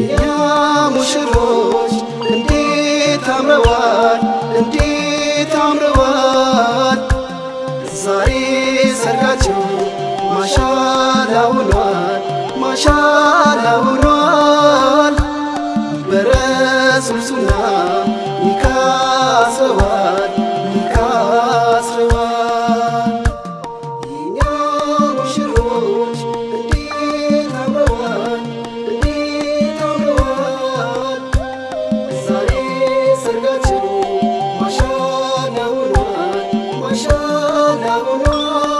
የእኛ ሙሽሮች እንዴት አምረዋል፣ እንዴት አምረዋል። ዛሬ ሰርጋቸው ማሻላ ውሏል፣ ማሻላ ውሏል። በረሱል ሱና 那么我